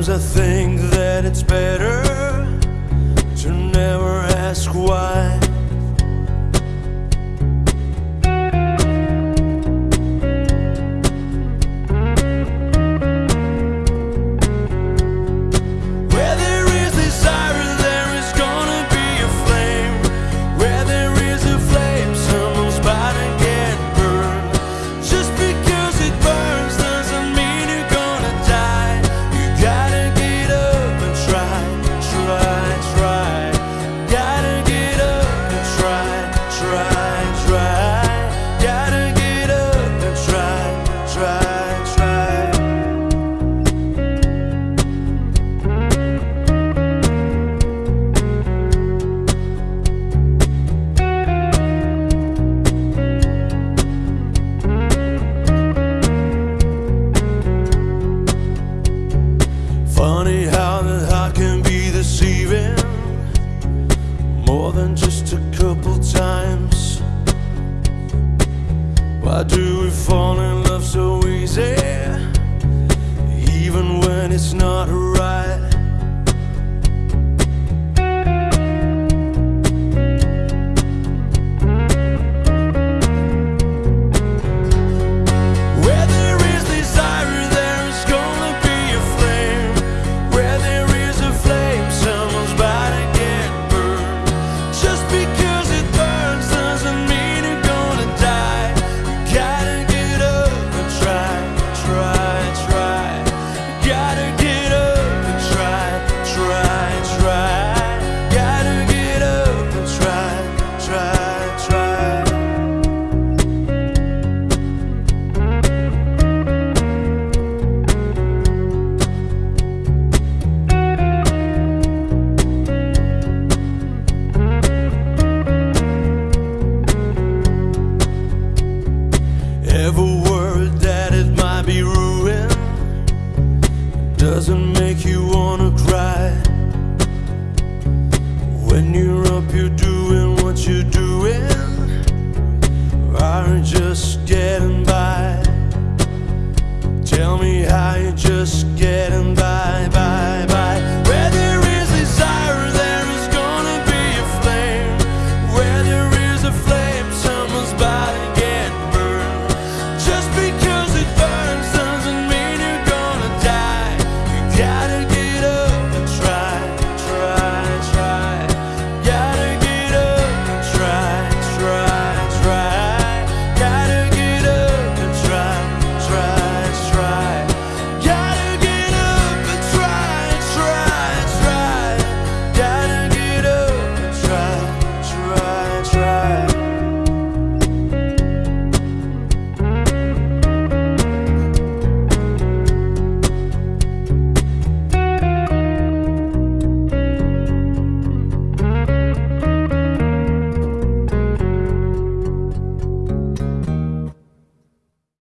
Sometimes I think that it's better begin. doesn't make you wanna cry.